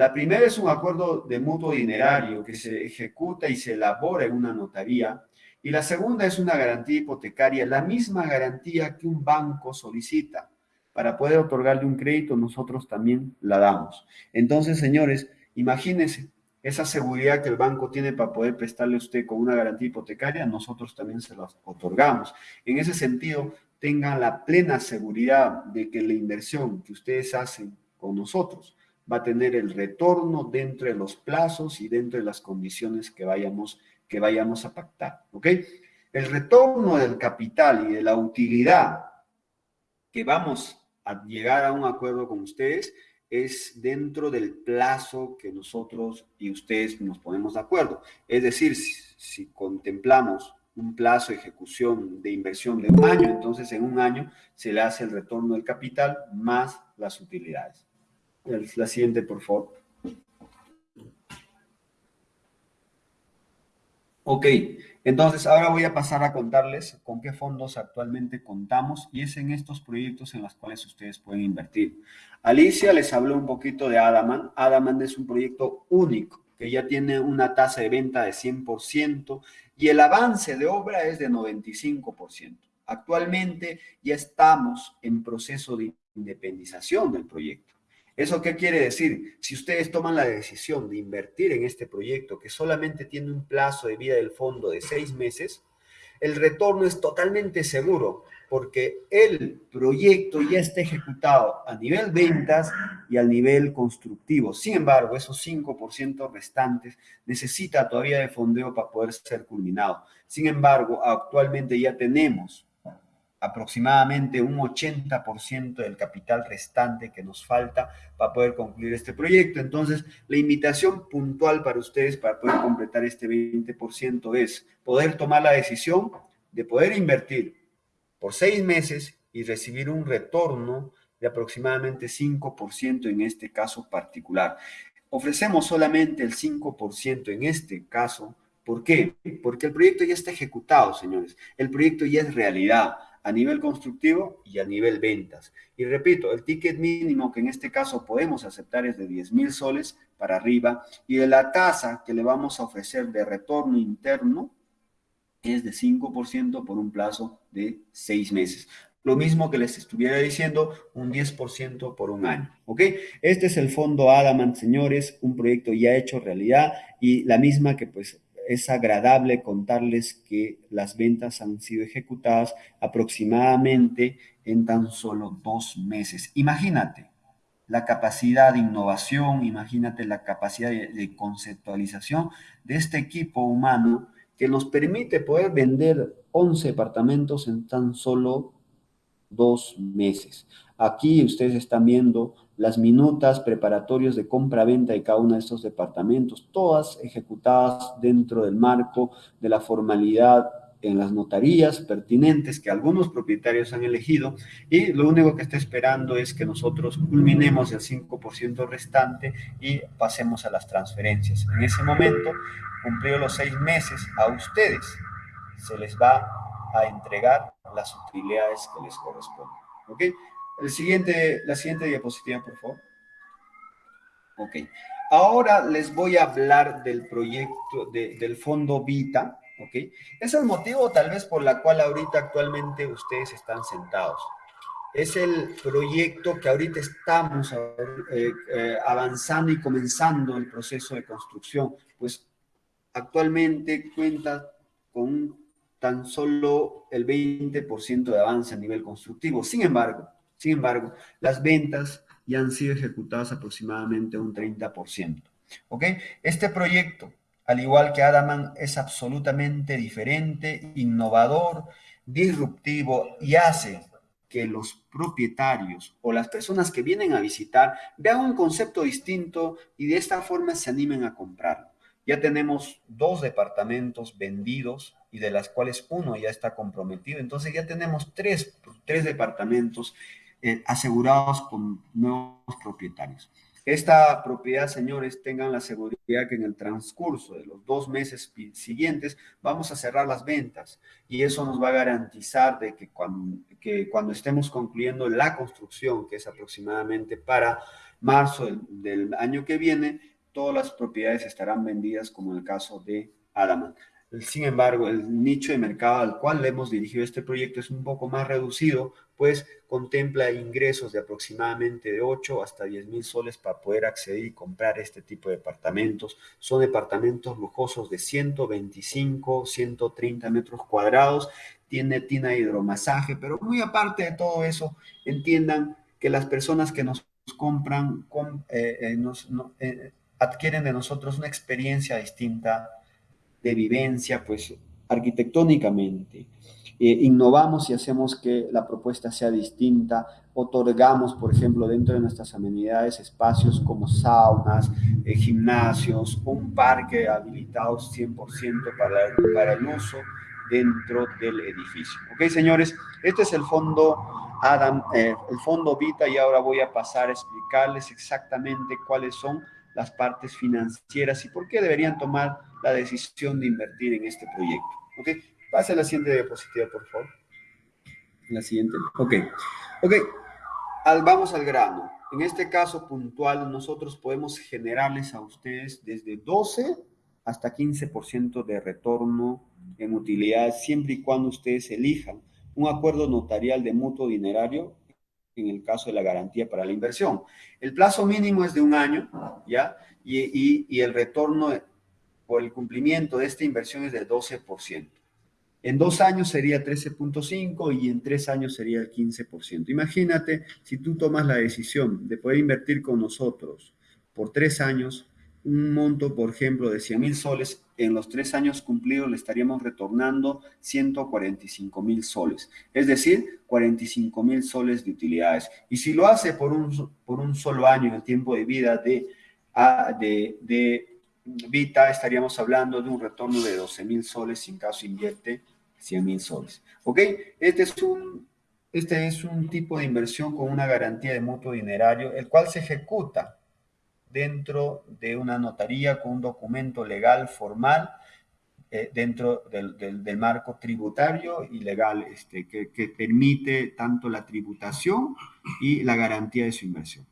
La primera es un acuerdo de mutuo dinerario que se ejecuta y se elabora en una notaría. Y la segunda es una garantía hipotecaria, la misma garantía que un banco solicita. Para poder otorgarle un crédito, nosotros también la damos. Entonces, señores, imagínense, esa seguridad que el banco tiene para poder prestarle a usted con una garantía hipotecaria, nosotros también se la otorgamos. En ese sentido, tengan la plena seguridad de que la inversión que ustedes hacen con nosotros va a tener el retorno dentro de los plazos y dentro de las condiciones que vayamos, que vayamos a pactar, ¿ok? El retorno del capital y de la utilidad que vamos a llegar a un acuerdo con ustedes es dentro del plazo que nosotros y ustedes nos ponemos de acuerdo. Es decir, si, contemplamos un plazo de ejecución de inversión de un año, entonces en un año se le hace el retorno del capital más las utilidades. La siguiente, por favor. Ok, entonces ahora voy a pasar a contarles con qué fondos actualmente contamos y es en estos proyectos en los cuales ustedes pueden invertir. Alicia les habló un poquito de Adaman. Adaman es un proyecto único que ya tiene una tasa de venta de 100% y el avance de obra es de 95%. Actualmente ya estamos en proceso de independización del proyecto. ¿Eso qué quiere decir? Si ustedes toman la decisión de invertir en este proyecto que solamente tiene un plazo de vida del fondo de seis meses, el retorno es totalmente seguro porque el proyecto ya está ejecutado a nivel ventas y a nivel constructivo. Sin embargo, esos 5% restantes necesita todavía de fondeo para poder ser culminado. Sin embargo, actualmente ya tenemos aproximadamente un 80% del capital restante que nos falta para poder concluir este proyecto. Entonces, la invitación puntual para ustedes para poder completar este 20% es poder tomar la decisión de poder invertir por seis meses y recibir un retorno de aproximadamente 5% en este caso particular. Ofrecemos solamente el 5% en este caso. ¿Por qué? Porque el proyecto ya está ejecutado, señores. El proyecto ya es realidad a nivel constructivo y a nivel ventas. Y repito, el ticket mínimo que en este caso podemos aceptar es de 10 mil soles para arriba y de la tasa que le vamos a ofrecer de retorno interno es de 5% por un plazo de 6 meses. Lo mismo que les estuviera diciendo, un 10% por un año, ¿ok? Este es el fondo Adamant, señores, un proyecto ya hecho realidad y la misma que pues es agradable contarles que las ventas han sido ejecutadas aproximadamente en tan solo dos meses. Imagínate la capacidad de innovación, imagínate la capacidad de, conceptualización de este equipo humano que nos permite poder vender 11 departamentos en tan solo dos meses. Aquí ustedes están viendo las minutas preparatorios de compra-venta de cada uno de estos departamentos, todas ejecutadas dentro del marco de la formalidad en las notarías pertinentes que algunos propietarios han elegido y lo único que está esperando es que nosotros culminemos el 5% restante y pasemos a las transferencias. En ese momento, cumplidos los seis meses, a ustedes se les va a entregar las utilidades que les corresponden. ¿Ok? El siguiente, la siguiente diapositiva, por favor. Ok. Ahora les voy a hablar del proyecto, del fondo Vita, ¿ok? Es el motivo tal vez por la cual ahorita actualmente ustedes están sentados. Es el proyecto que ahorita estamos eh, eh, avanzando y comenzando el proceso de construcción, pues actualmente cuenta con tan solo el 20% de avance a nivel constructivo. Sin embargo, sin embargo, las ventas ya han sido ejecutadas aproximadamente un 30%. ¿Ok? Este proyecto, al igual que Adaman, es absolutamente diferente, innovador, disruptivo y hace que los propietarios o las personas que vienen a visitar vean un concepto distinto y de esta forma se animen a comprarlo. Ya tenemos dos departamentos vendidos y de las cuales uno ya está comprometido. Entonces ya tenemos tres, tres departamentos eh, asegurados con nuevos propietarios. Esta propiedad, señores, tengan la seguridad que en el transcurso de los dos meses siguientes vamos a cerrar las ventas y eso nos va a garantizar de que cuando, que cuando estemos concluyendo la construcción, que es aproximadamente para marzo del, año que viene, todas las propiedades estarán vendidas como en el caso de Adaman. Sin embargo, el nicho de mercado al cual le hemos dirigido este proyecto es un poco más reducido, pues contempla ingresos de aproximadamente de 8 hasta 10 mil soles para poder acceder y comprar este tipo de departamentos. Son departamentos lujosos de 125, 130 metros cuadrados, tiene tina hidromasaje, pero muy aparte de todo eso, entiendan que las personas que nos compran eh, eh, nos, eh, adquieren de nosotros una experiencia distinta de vivencia, pues arquitectónicamente. innovamos y hacemos que la propuesta sea distinta, otorgamos, por ejemplo, dentro de nuestras amenidades espacios como saunas, gimnasios, un parque habilitado 100% para, para el uso dentro del edificio. Ok, señores, este es el fondo Adam, eh, el fondo Vita y ahora voy a pasar a explicarles exactamente cuáles son las partes financieras y por qué deberían tomar la decisión de invertir en este proyecto. Ok, pase a la siguiente diapositiva, por favor. La siguiente. Ok, ok, al, vamos al grano. En este caso puntual, nosotros podemos generarles a ustedes desde 12 hasta 15% de retorno en utilidad, siempre y cuando ustedes elijan un acuerdo notarial de mutuo dinerario en el caso de la garantía para la inversión. El plazo mínimo es de un año, ¿ya? Y, el retorno por el cumplimiento de esta inversión es del 12%. En dos años sería 13.5 y en tres años sería el 15%. Imagínate si tú tomas la decisión de poder invertir con nosotros por tres años, un monto, por ejemplo, de 100 mil soles, en los tres años cumplidos le estaríamos retornando 145 mil soles, es decir, 45 mil soles de utilidades. Y si lo hace por un, por un solo año en el tiempo de vida de, de, de Vita, estaríamos hablando de un retorno de 12 mil soles si en caso invierte 100 mil soles. ¿Ok? Este es un este es un tipo de inversión con una garantía de mutuo dinerario, el cual se ejecuta dentro de una notaría con un documento legal formal eh, dentro del, marco tributario y legal este, que, que, permite tanto la tributación y la garantía de su inversión.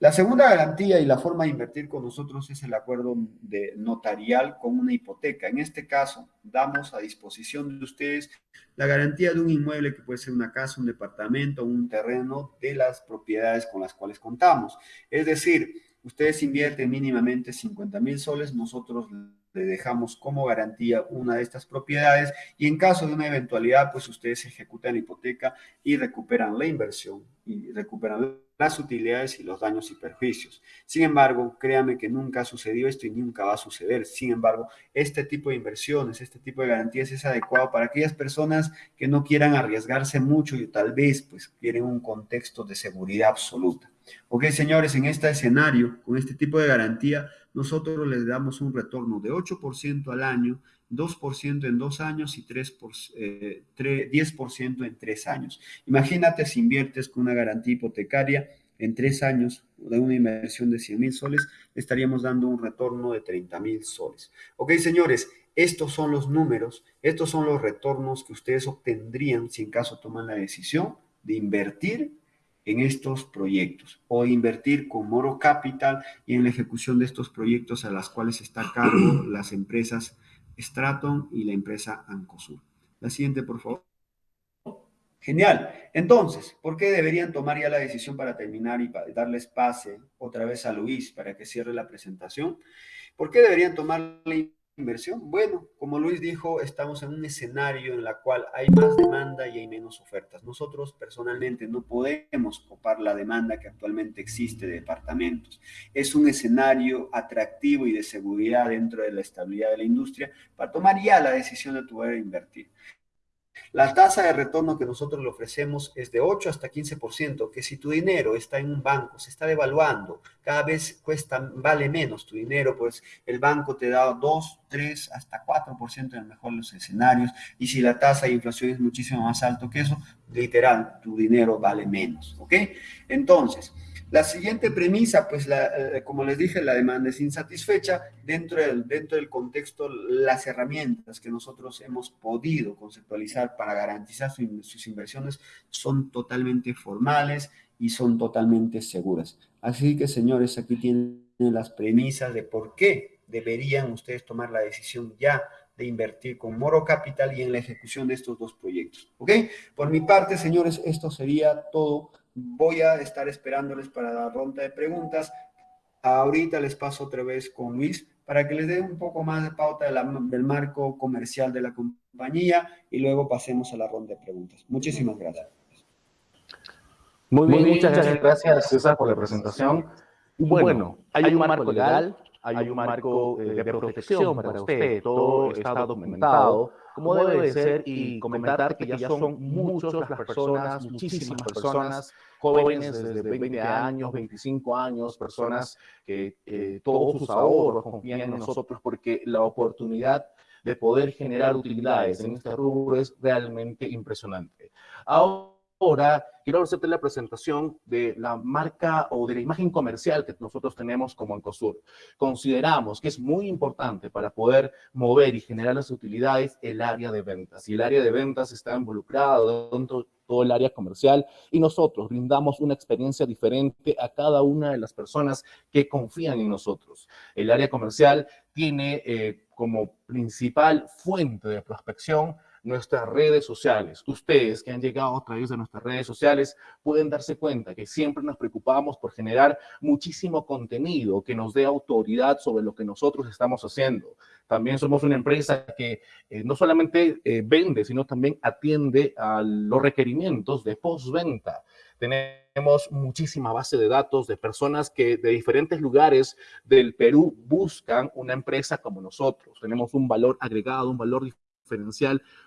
La segunda garantía y la forma de invertir con nosotros es el acuerdo de notarial con una hipoteca. En este caso, damos a disposición de ustedes la garantía de un inmueble que puede ser una casa, un departamento, un terreno de las propiedades con las cuales contamos. Es decir, ustedes invierten mínimamente 50 mil soles, nosotros le dejamos como garantía una de estas propiedades y en caso de una eventualidad, pues ustedes ejecutan la hipoteca y recuperan la inversión y recuperan las utilidades y los daños y perjuicios. Sin embargo, créame que nunca ha sucedido esto y nunca va a suceder. Sin embargo, este tipo de inversiones, este tipo de garantías es adecuado para aquellas personas que no quieran arriesgarse mucho y tal vez pues quieren un contexto de seguridad absoluta. Ok, señores, en este escenario, con este tipo de garantía, nosotros les damos un retorno de 8% al año, 2% en dos años y 3 10% eh, en tres años. Imagínate si inviertes con una garantía hipotecaria en tres años de una inversión de 100 mil soles, estaríamos dando un retorno de 30 mil soles. Ok, señores, estos son los números, estos son los retornos que ustedes obtendrían si en caso toman la decisión de invertir en estos proyectos o invertir con Moro Capital y en la ejecución de estos proyectos a las cuales está a cargo las empresas Straton y la empresa Ancosur. La siguiente, por favor. Genial. Entonces, ¿por qué deberían tomar ya la decisión para terminar y para darles pase otra vez a Luis para que cierre la presentación? ¿Por qué deberían tomar la inversión? Bueno, como Luis dijo, estamos en un escenario en el cual hay más demanda y hay menos ofertas. Nosotros personalmente no podemos copar la demanda que actualmente existe de departamentos. Es un escenario atractivo y de seguridad dentro de la estabilidad de la industria para tomar ya la decisión de poder invertir. La tasa de retorno que nosotros le ofrecemos es de 8 hasta 15%, que si tu dinero está en un banco, se está devaluando, cada vez cuesta, vale menos tu dinero, pues el banco te da 2, 3, hasta 4% en el mejor de los escenarios, y si la tasa de inflación es muchísimo más alto que eso, literal, tu dinero vale menos, ¿ok? Entonces, la siguiente premisa, pues eh, como les dije, la demanda es insatisfecha. Dentro del, dentro del contexto, las herramientas que nosotros hemos podido conceptualizar para garantizar sus inversiones son totalmente formales y son totalmente seguras. Así que, señores, aquí tienen las premisas de por qué deberían ustedes tomar la decisión ya de invertir con Moro Capital y en la ejecución de estos dos proyectos. ¿Ok? Por mi parte, señores, esto sería todo. Voy a estar esperándoles para la ronda de preguntas. Ahorita les paso otra vez con Luis para que les dé un poco más de pauta del marco comercial de la compañía y luego pasemos a la ronda de preguntas. Muchísimas gracias. Muy bien, muchas gracias César por la presentación. Bueno, hay un marco legal, hay un marco eh, de protección para usted, todo está documentado, como debe de ser, y comentar que ya son muchas las personas, muchísimas personas, jóvenes desde 20 años, 25 años, personas que eh, todos sus ahorros confían en nosotros porque la oportunidad de poder generar utilidades en este rubro es realmente impresionante. Ahora, quiero hacerte la presentación de la marca o de la imagen comercial que nosotros tenemos como Encosur. Consideramos que es muy importante para poder mover y generar las utilidades el área de ventas. Y el área de ventas está involucrado dentro de todo el área comercial y nosotros brindamos una experiencia diferente a cada una de las personas que confían en nosotros. El área comercial tiene eh, como principal fuente de prospección nuestras redes sociales. Ustedes que han llegado a través de nuestras redes sociales pueden darse cuenta que siempre nos preocupamos por generar muchísimo contenido que nos dé autoridad sobre lo que nosotros estamos haciendo. También somos una empresa que eh, no solamente eh, vende, sino también atiende a los requerimientos de postventa. Tenemos muchísima base de datos de personas que de diferentes lugares del Perú buscan una empresa como nosotros. Tenemos un valor agregado, un valor diferente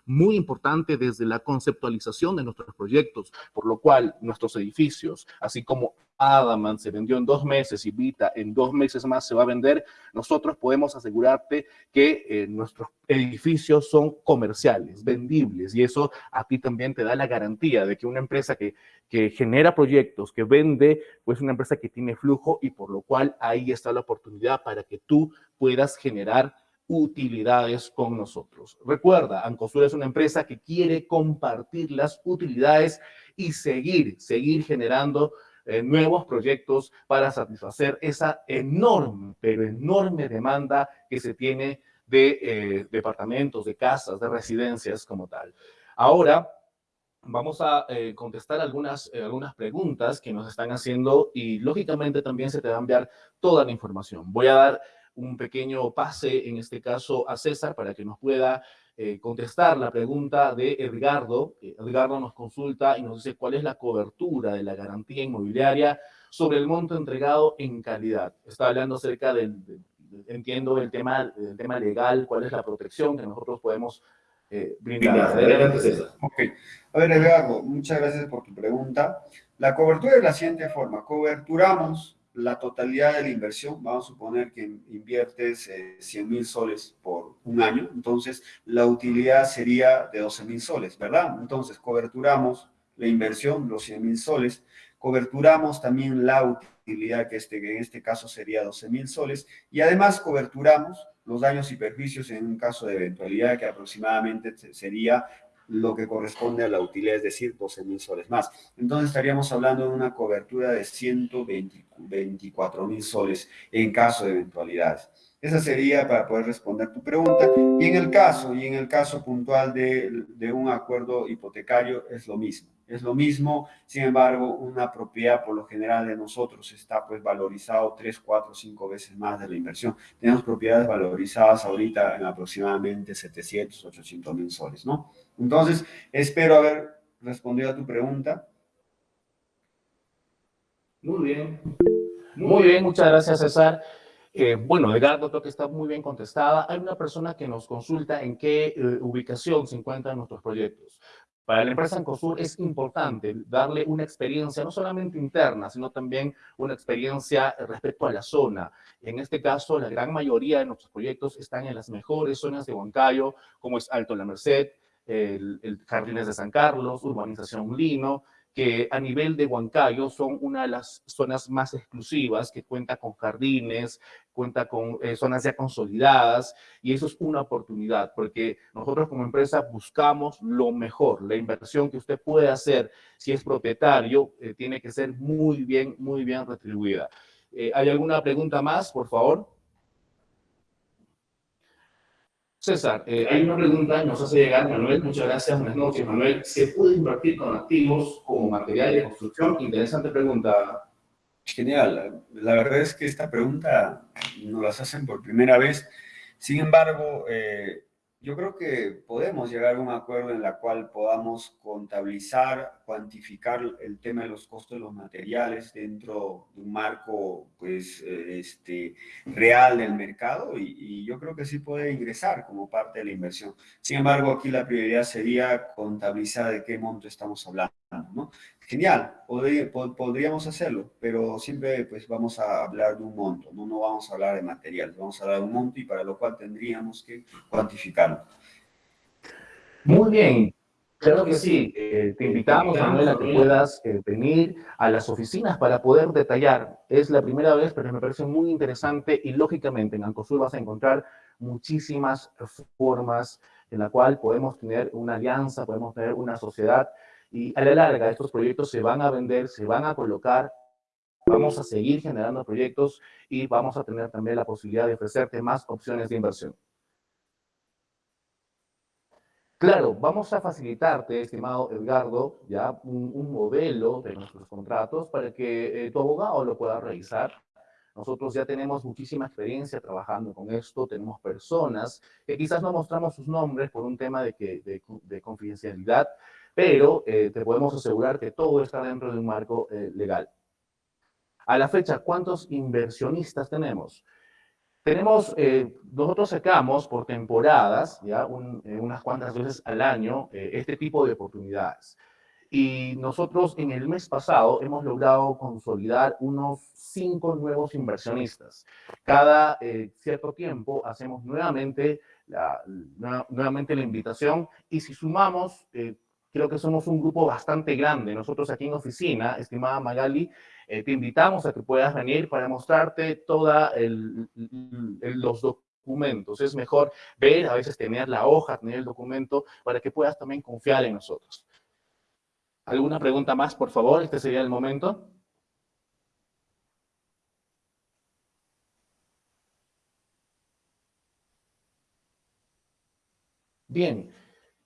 muy importante desde la conceptualización de nuestros proyectos, por lo cual nuestros edificios, así como Adaman se vendió en dos meses y Vita en dos meses más se va a vender, nosotros podemos asegurarte que eh, nuestros edificios son comerciales, vendibles, y eso a ti también te da la garantía de que una empresa que, que genera proyectos, que vende, pues una empresa que tiene flujo y por lo cual ahí está la oportunidad para que tú puedas generar utilidades con nosotros. Recuerda, Ancosur es una empresa que quiere compartir las utilidades y seguir, seguir generando eh, nuevos proyectos para satisfacer esa enorme, pero enorme demanda que se tiene de eh, departamentos, de casas, de residencias como tal. Ahora, vamos a eh, contestar algunas, algunas preguntas que nos están haciendo y lógicamente también se te va a enviar toda la información. Voy a dar un pequeño pase, en este caso a César, para que nos pueda eh, contestar la pregunta de Edgardo. Edgardo nos consulta y nos dice cuál es la cobertura de la garantía inmobiliaria sobre el monto entregado en calidad. Está hablando acerca del, entiendo, el tema, el tema legal, cuál es la protección que nosotros podemos eh, brindar. Adelante, César. Ok. A ver, Edgardo, muchas gracias por tu pregunta. La cobertura es de la siguiente forma. Coberturamos la totalidad de la inversión, vamos a suponer que inviertes 100 eh, mil soles por un año, entonces la utilidad sería de 12 mil soles, ¿verdad? Entonces coberturamos la inversión, los 100 mil soles, coberturamos también la utilidad, que, este, que en este caso sería 12 mil soles, y además coberturamos los daños y perjuicios en un caso de eventualidad que aproximadamente sería lo que corresponde a la utilidad, es decir, 12 mil soles más. Entonces estaríamos hablando de una cobertura de 124 mil soles en caso de eventualidades. Esa sería para poder responder tu pregunta. Y en el caso, y en el caso puntual de, de un acuerdo hipotecario es lo mismo. Es lo mismo, sin embargo, una propiedad por lo general de nosotros está pues valorizado 3, 4, 5 veces más de la inversión. Tenemos propiedades valorizadas ahorita en aproximadamente 700, 800 mil soles, ¿no? Entonces, espero haber respondido a tu pregunta. Muy bien. Muy bien, muchas gracias, César. Eh, bueno, Edgardo creo que está muy bien contestada. Hay una persona que nos consulta en qué eh, ubicación se encuentran nuestros proyectos. Para la empresa Encosur es importante darle una experiencia no solamente interna, sino también una experiencia respecto a la zona. En este caso, la gran mayoría de nuestros proyectos están en las mejores zonas de Huancayo, como es Alto La Merced, el, el Jardines de San Carlos, Urbanización Lino, que a nivel de Huancayo son una de las zonas más exclusivas, que cuenta con jardines, cuenta con eh, zonas ya consolidadas y eso es una oportunidad porque nosotros como empresa buscamos lo mejor. La inversión que usted puede hacer si es propietario eh, tiene que ser muy bien, muy bien retribuida. Eh, ¿Hay alguna pregunta más, por favor? César, hay una pregunta que nos hace llegar Manuel. Muchas gracias, buenas noches, Manuel. ¿Se puede invertir con activos como material de construcción? Interesante pregunta, Genial. La verdad es que esta pregunta nos las hacen por primera vez. Sin embargo, eh, yo creo que podemos llegar a un acuerdo en la cual podamos contabilizar, cuantificar el tema de los costos de los materiales dentro de un marco pues, eh, este, real del mercado y, y, yo creo que sí puede ingresar como parte de la inversión. Sin embargo, aquí la prioridad sería contabilizar de qué monto estamos hablando. ¿No? Genial, podríamos hacerlo, pero siempre pues vamos a hablar de un monto, no, no vamos a hablar de materiales, vamos a hablar de un monto y para lo cual tendríamos que cuantificarlo. Muy bien, claro que sí. Eh, te invitamos, Manuel, a que puedas eh, venir a las oficinas para poder detallar. Es la primera vez, pero me parece muy interesante y lógicamente en Ancosur vas a encontrar muchísimas formas en la cual podemos tener una alianza, podemos tener una sociedad y a la larga, estos proyectos se van a vender, se van a colocar, vamos a seguir generando proyectos y vamos a tener también la posibilidad de ofrecerte más opciones de inversión. Claro, vamos a facilitarte, estimado Edgardo, ya un, modelo de nuestros contratos para que eh, tu abogado lo pueda revisar. Nosotros ya tenemos muchísima experiencia trabajando con esto, tenemos personas que quizás no mostramos sus nombres por un tema de, que, de confidencialidad, pero eh, te podemos asegurar que todo está dentro de un marco eh, legal. A la fecha, ¿cuántos inversionistas tenemos? Tenemos, eh, nosotros sacamos por temporadas, ya unas cuantas veces al año, este tipo de oportunidades. Y nosotros en el mes pasado hemos logrado consolidar unos cinco nuevos inversionistas. Cada cierto tiempo hacemos nuevamente la, nuevamente la invitación y si sumamos creo que somos un grupo bastante grande. Nosotros aquí en oficina, estimada Magali, eh, te invitamos a que puedas venir para mostrarte todos los documentos. Es mejor ver, a veces tener la hoja, tener el documento, para que puedas también confiar en nosotros. ¿Alguna pregunta más, por favor? Este sería el momento. Bien,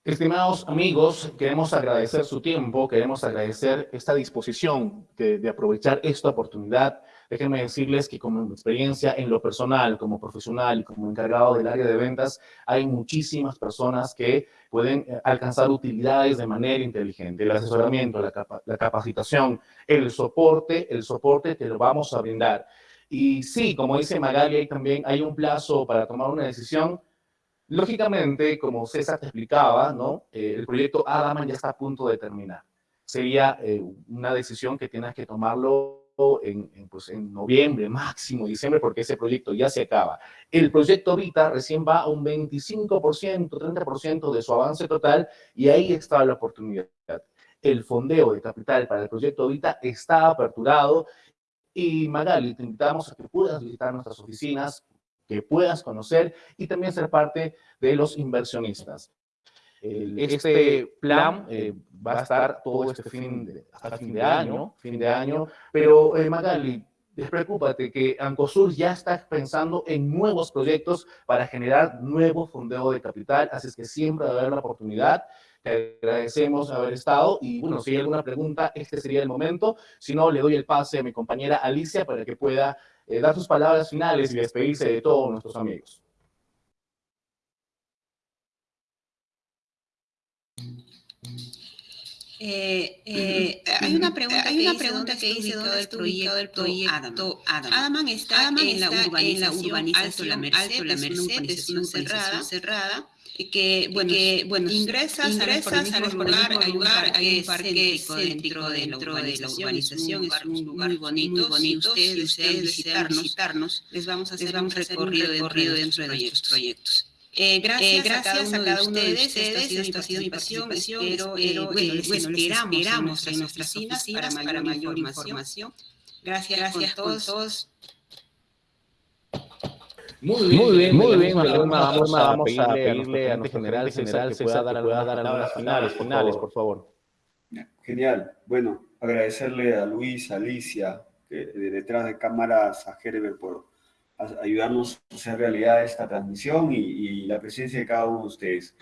Estimados amigos, queremos agradecer su tiempo, queremos agradecer esta disposición de, aprovechar esta oportunidad. Déjenme decirles que como experiencia en lo personal, como profesional y como encargado del área de ventas, hay muchísimas personas que pueden eh, alcanzar utilidades de manera inteligente. El asesoramiento, la, la capacitación, el soporte, el soporte te lo vamos a brindar. Y sí, como dice Magali, también hay un plazo para tomar una decisión Lógicamente, como César te explicaba, ¿no? Eh, el proyecto Adaman ya está a punto de terminar. Sería eh, una decisión que tienes que tomarlo en, pues, en, noviembre, máximo diciembre, porque ese proyecto ya se acaba. El proyecto Vita recién va a un 25%, 30% de su avance total y ahí está la oportunidad. El fondeo de capital para el proyecto Vita está aperturado y Magali, te invitamos a que puedas visitar nuestras oficinas, que puedas conocer y también ser parte de los inversionistas. Este, este plan eh, va a estar todo este fin de, hasta fin de año, fin de año, pero eh, Magali, despreocúpate que Ancosur ya está pensando en nuevos proyectos para generar nuevo fondeo de capital, así es que siempre va a haber la oportunidad. Te agradecemos haber estado y bueno, si hay alguna pregunta, este sería el momento. Si no, le doy el pase a mi compañera Alicia para que pueda eh, dar sus palabras finales y despedirse de todos nuestros amigos. Eh, eh, hay una pregunta, hay una pregunta que dice dónde está ubicado el proyecto Adaman. Adaman está, en, la urbanización, Alto La Merced, la Merced es una urbanización cerrada, cerrada que, bueno, que, bueno ingresas, ingresas al lugar, al lugar, hay un parque céntrico dentro de la urbanización, es un lugar muy bonito, muy bonito. Si ustedes, ustedes desean visitarnos, les vamos a hacer un recorrido, recorrido dentro de nuestros proyectos. Eh, gracias, eh, gracias, a cada uno de ustedes, esta ha sido mi participación, espero, eh, bueno, les bueno, esperamos en nuestras oficinas para mayor, información. Gracias, gracias con todos. Muy bien, muy bien, muy bien vamos, a, vamos a pedirle a nuestro general, general que pueda dar, pueda dar las finales, finales, por favor. Genial. Bueno, agradecerle a Luis, a Alicia, que de detrás de cámaras, a Herbert por ayudarnos a hacer realidad esta transmisión y, y, la presencia de cada uno de ustedes.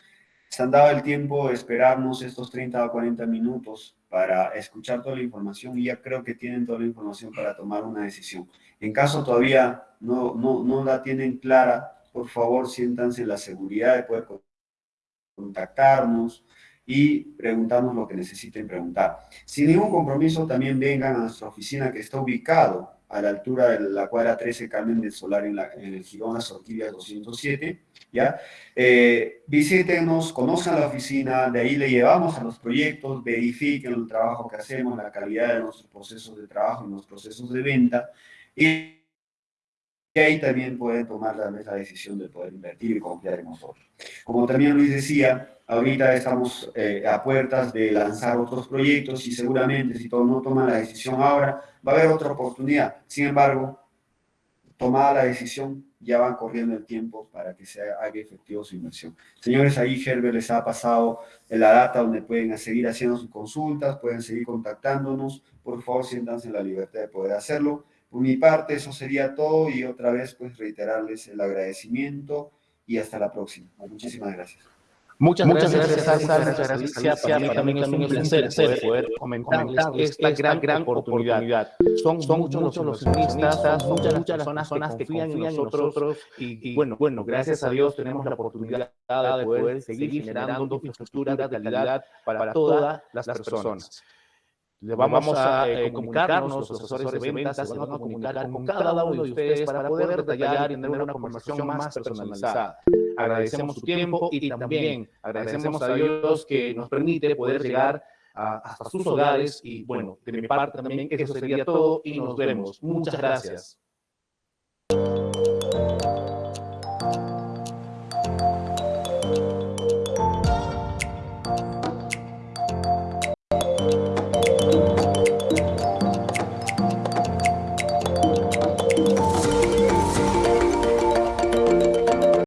Se han dado el tiempo de esperarnos estos 30 o 40 minutos para escuchar toda la información y ya creo que tienen toda la información para tomar una decisión. En caso todavía no, no, no la tienen clara, por favor siéntanse en la seguridad de poder contactarnos y preguntarnos lo que necesiten preguntar. Sin ningún compromiso, también vengan a nuestra oficina que está ubicado a la altura de la cuadra 13 Carmen del Solar en, el Girón Las Orquídeas 207, ¿ya? Eh, visítenos, conozcan la oficina, de ahí le llevamos a los proyectos, verifiquen el trabajo que hacemos, la calidad de nuestros procesos de trabajo y nuestros procesos de venta, ahí también pueden tomar la, la decisión de poder invertir y confiar en nosotros. Como también Luis decía, ahorita estamos eh, a puertas de lanzar otros proyectos y seguramente si todos no toman la decisión ahora, va a haber otra oportunidad. Sin embargo, tomada la decisión, ya van corriendo el tiempo para que se haga efectivo su inversión. Señores, ahí Herbert les ha pasado la data donde pueden seguir haciendo sus consultas, pueden seguir contactándonos. Por favor, siéntanse en la libertad de poder hacerlo. Por mi parte, eso sería todo y otra vez, pues, reiterarles el agradecimiento y hasta la próxima. Muchísimas gracias. Muchas, muchas gracias, gracias, muchas gracias, Alicia. Para mí también es un placer poder comentar esta gran, gran oportunidad. Son, son muchos los inversionistas, son muchas las personas que confían en nosotros y, bueno, bueno, gracias a Dios tenemos la oportunidad de poder seguir generando infraestructura de calidad para todas las personas. Le vamos a eh, comunicarnos, los asesores de ventas se van a comunicar con cada uno de ustedes para poder detallar y tener una conversación más personalizada. Agradecemos su tiempo y también agradecemos a Dios que nos permite poder llegar a, hasta sus hogares y bueno, de mi parte también eso sería todo y nos vemos. Muchas gracias.